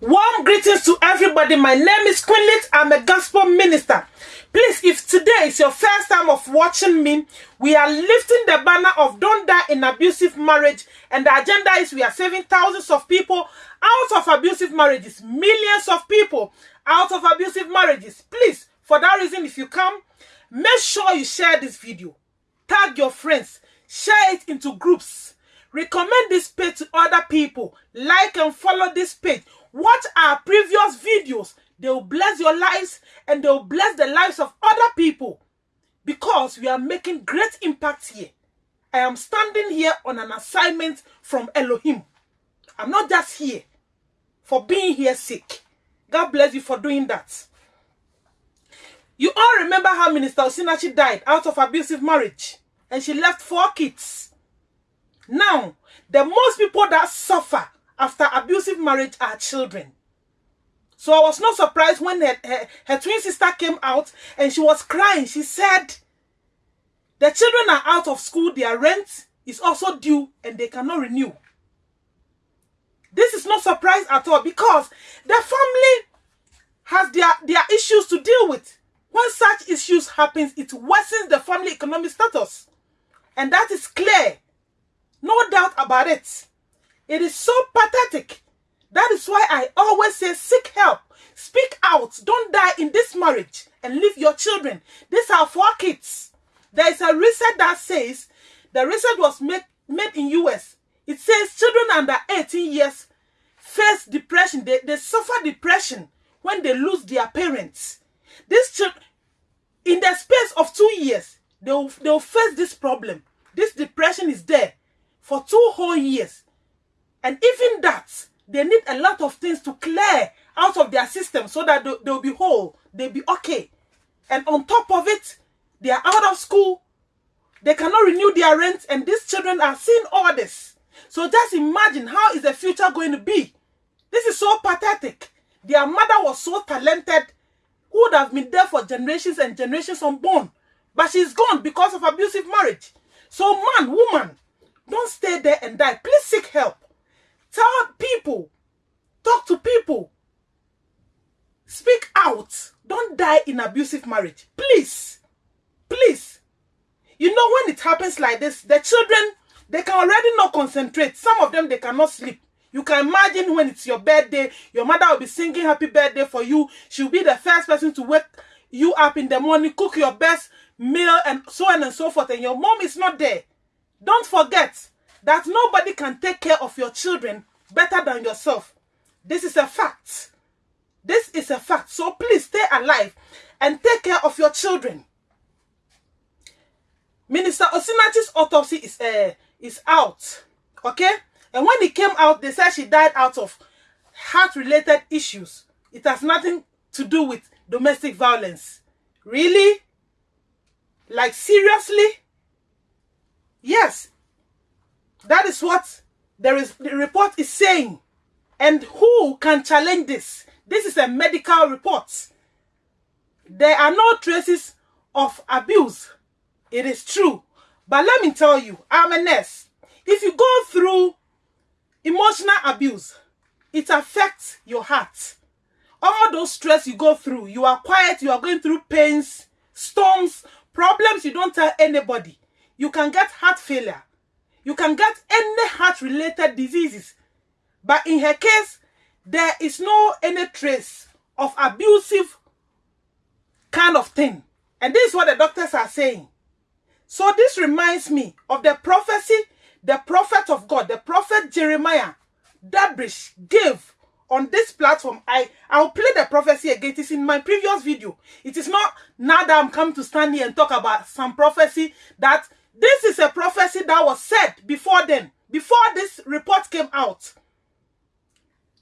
Warm greetings to everybody. My name is Quinlit. I'm a gospel minister. Please, if today is your first time of watching me, we are lifting the banner of Don't Die in Abusive Marriage. And the agenda is we are saving thousands of people out of abusive marriages, millions of people out of abusive marriages. Please, for that reason, if you come, make sure you share this video. Tag your friends. Share it into groups. Recommend this page to other people. Like and follow this page. Watch our previous videos. They will bless your lives and they will bless the lives of other people. Because we are making great impact here. I am standing here on an assignment from Elohim. I'm not just here for being here sick. God bless you for doing that. You all remember how Minister Osinachi died out of abusive marriage and she left four kids. Now, the most people that suffer after abusive marriage are children. So I was not surprised when her, her, her twin sister came out and she was crying. She said, the children are out of school, their rent is also due and they cannot renew. This is not surprise at all because the family has their, their issues to deal with. When such issues happens, it worsens the family economic status. And that is clear. No doubt about it. It is so pathetic. That is why I always say seek help. Speak out. Don't die in this marriage and leave your children. These are four kids. There is a research that says the research was made, made in US. It says children under 18 years face depression. They, they suffer depression when they lose their parents. This children, in the space of two years, they will, they will face this problem. This depression is there for two whole years. And even that, they need a lot of things to clear out of their system so that they, they'll be whole, they'll be okay. And on top of it, they are out of school, they cannot renew their rent, and these children are seeing all this. So just imagine how is the future going to be. This is so pathetic. Their mother was so talented, who would have been there for generations and generations unborn. But she's gone because of abusive marriage. So man, woman, don't stay there and die. Please seek help. Tell people. Talk to people. Speak out. Don't die in abusive marriage. Please. Please. You know when it happens like this, the children, they can already not concentrate. Some of them, they cannot sleep. You can imagine when it's your birthday, your mother will be singing happy birthday for you. She'll be the first person to wake you up in the morning, cook your best meal and so on and so forth. And your mom is not there. Don't forget that nobody can take care of your children better than yourself. This is a fact. This is a fact. So please stay alive and take care of your children. Minister Osinachi's autopsy is uh, is out. Okay? And when it came out, they said she died out of heart-related issues. It has nothing to do with domestic violence. Really? Like seriously? Yes. That is what there is the report is saying. And who can challenge this? This is a medical report. There are no traces of abuse. It is true. But let me tell you, I'm a nurse. If you go through emotional abuse, it affects your heart. All those stress you go through, you are quiet, you are going through pains, storms, problems you don't tell anybody. You can get heart failure. You can get any heart-related diseases. But in her case, there is no any trace of abusive kind of thing. And this is what the doctors are saying. So this reminds me of the prophecy the prophet of God, the prophet Jeremiah Dabrish gave on this platform. I, I'll play the prophecy again. It is in my previous video. It is not now that I'm coming to stand here and talk about some prophecy that this is a prophecy that was said before then, before this report came out.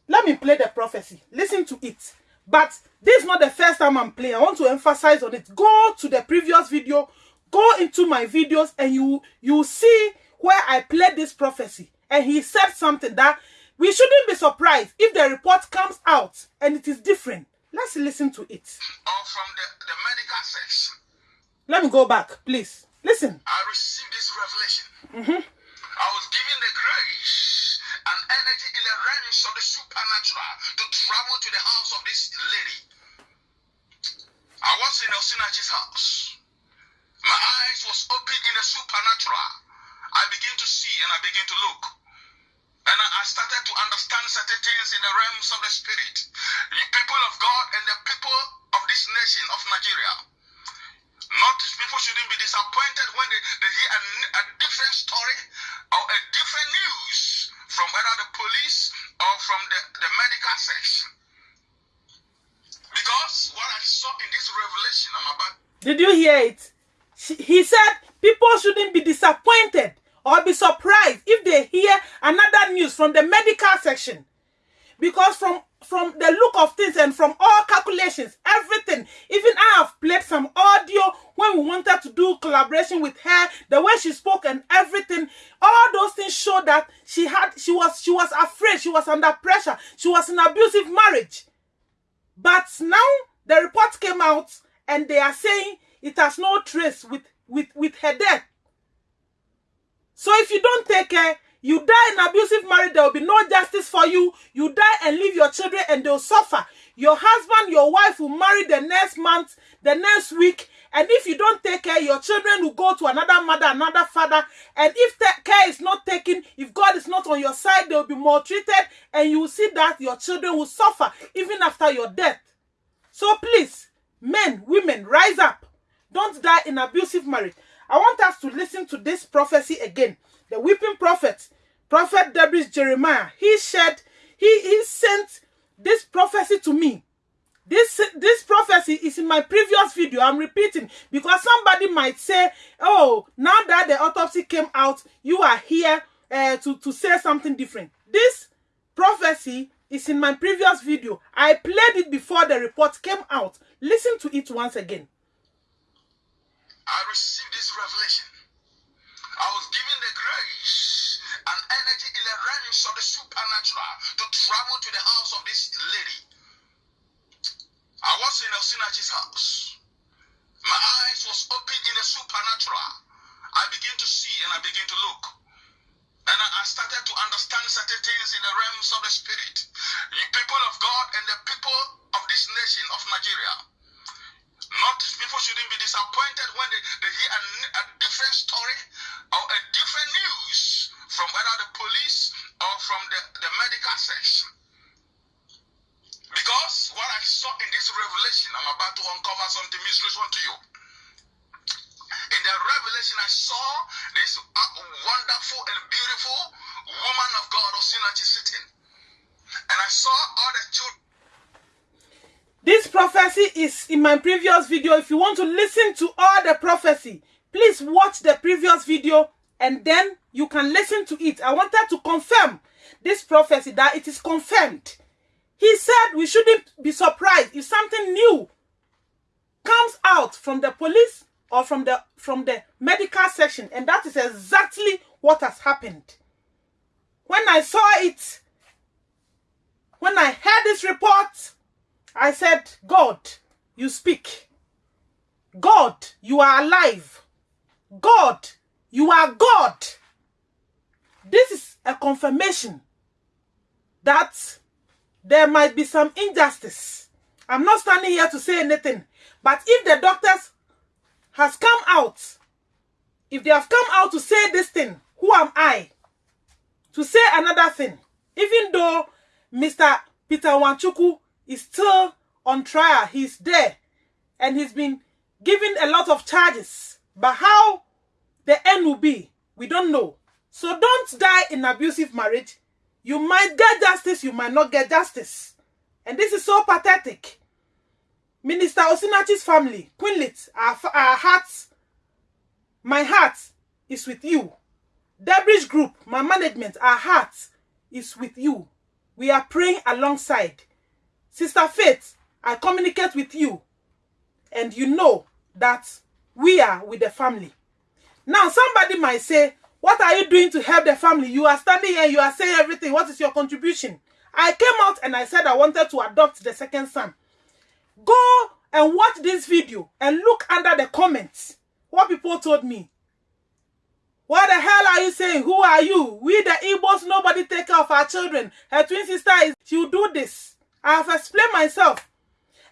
Let me play the prophecy. Listen to it. But this is not the first time I'm playing. I want to emphasize on it. Go to the previous video. Go into my videos and you you see where I played this prophecy. And he said something that we shouldn't be surprised if the report comes out and it is different. Let's listen to it. Or from the, the medical section. Let me go back, please. Listen. I received this revelation. Mm-hmm. I was given the grace and energy in the realms of the supernatural to travel to the house of this lady. I was in Osinachi's house. My eyes was open in the supernatural. I begin to see and I begin to look. And I I started to understand certain things in the realms of the spirit. Did you hear it? He said people shouldn't be disappointed or be surprised if they hear another news from the medical section. Because from from the look of things and from all calculations, everything, even I have played some audio when we wanted to do collaboration with her, the way she spoke and everything, all those things show that she had she was she was afraid, she was under pressure, she was in abusive marriage. But now the report came out and they are saying it has no trace with, with, with her death. So if you don't take care, you die in abusive marriage, there will be no justice for you. You die and leave your children and they'll suffer. Your husband, your wife will marry the next month, the next week. And if you don't take care, your children will go to another mother, another father. And if care is not taken, if God is not on your side, they will be maltreated. And you will see that your children will suffer even after your death. So please, men, women, rise up. Don't die in abusive marriage. I want us to listen to this prophecy again. The weeping prophet, Prophet Debris Jeremiah, he said, he, he sent this prophecy to me. This, this prophecy is in my previous video. I'm repeating because somebody might say, oh, now that the autopsy came out, you are here uh, to, to say something different. This prophecy is in my previous video. I played it before the report came out. Listen to it once again. I received this revelation. I was given the grace and energy in the realms of the supernatural to travel to the house of this lady. I was in Osinachi's house. My eyes was open in the supernatural. I begin to see and I begin to look. And I started to understand certain things in the realms of the spirit. The people of God and the people of this nation of Nigeria. Not people shouldn't be disappointed when they, they hear a, a different story or a different news from either the police or from the, the medical section. Because what I saw in this revelation, I'm about to uncover something mysteries to you. The revelation, I saw this wonderful and beautiful woman of God, Osinachi, sitting. And I saw all the children. This prophecy is in my previous video. If you want to listen to all the prophecy, please watch the previous video and then you can listen to it. I wanted to confirm this prophecy that it is confirmed. He said we shouldn't be surprised if something new comes out from the police or from the from the medical section and that is exactly what has happened. When I saw it, when I heard this report, I said, God, you speak. God, you are alive. God, you are God. This is a confirmation that there might be some injustice. I'm not standing here to say anything, but if the doctors has come out, if they have come out to say this thing, who am I to say another thing? Even though Mr. Peter Nwachukwu is still on trial, he's there, and he's been given a lot of charges. But how the end will be, we don't know. So don't die in abusive marriage. You might get justice, you might not get justice. And this is so pathetic. Minister Osinachi's family, Quinlit, our, our hearts, my heart is with you. Debridge Group, my management, our heart is with you. We are praying alongside. Sister Faith, I communicate with you. And you know that we are with the family. Now, somebody might say, what are you doing to help the family? You are standing here, you are saying everything. What is your contribution? I came out and I said I wanted to adopt the second son. Go and watch this video and look under the comments what people told me. What the hell are you saying? Who are you? We the Igbos, nobody take care of our children. Her twin sister is, she will do this. I have explained myself.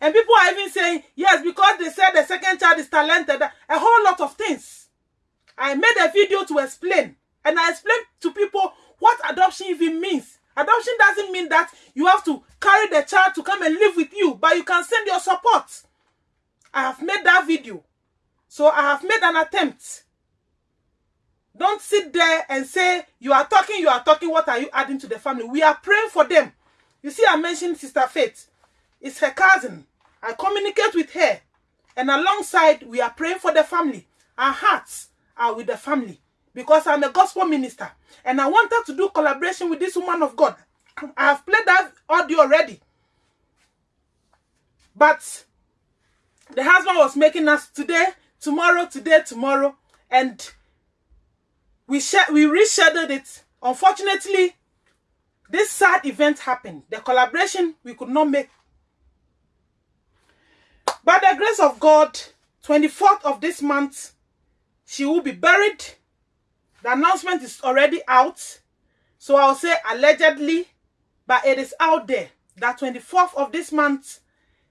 And people are even saying, yes, because they said the second child is talented. A whole lot of things. I made a video to explain. And I explained to people what adoption even means. Adoption doesn't mean that you have to carry the child to come and live with you, but you can send your support. I have made that video. So I have made an attempt. Don't sit there and say, you are talking, you are talking, what are you adding to the family? We are praying for them. You see, I mentioned Sister Faith. It's her cousin. I communicate with her. And alongside, we are praying for the family. Our hearts are with the family. Because I'm a gospel minister. And I wanted to do collaboration with this woman of God. I have played that audio already. But the husband was making us today, tomorrow, today, tomorrow. And we, we rescheduled it. Unfortunately, this sad event happened. The collaboration we could not make. By the grace of God, 24th of this month, she will be buried. The announcement is already out. So I'll say allegedly, but it is out there that 24th of this month,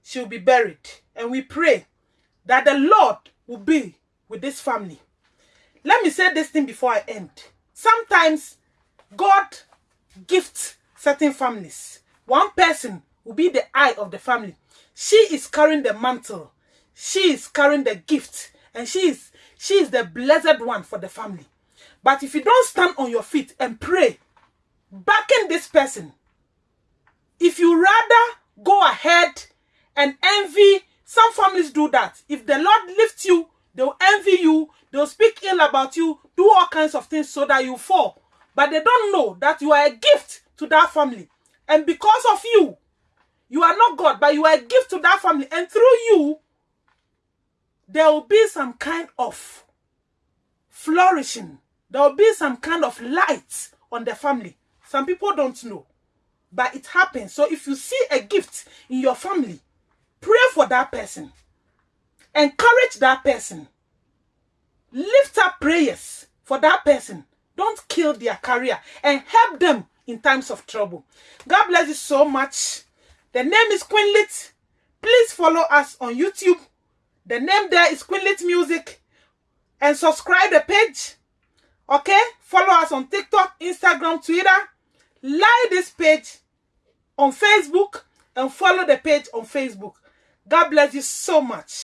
she will be buried. And we pray that the Lord will be with this family. Let me say this thing before I end. Sometimes God gifts certain families. One person will be the eye of the family. She is carrying the mantle. She is carrying the gift. And she is, she is the blessed one for the family. But if you don't stand on your feet and pray, backing this person, if you rather go ahead and envy, some families do that. If the Lord lifts you, they'll envy you, They'll speak ill about you, do all kinds of things so that you fall. But they don't know that you are a gift to that family. And because of you, you are not God, but you are a gift to that family. And through you, there will be some kind of flourishing. There will be some kind of light on the family. Some people don't know. But it happens. So if you see a gift in your family, pray for that person. Encourage that person. Lift up prayers for that person. Don't kill their career and help them in times of trouble. God bless you so much. The name is Queenlit. Please follow us on YouTube. The name there is Queenlit Music. And subscribe the page. Okay? Follow us on TikTok, Instagram, Twitter. Like this page on Facebook and follow the page on Facebook. God bless you so much.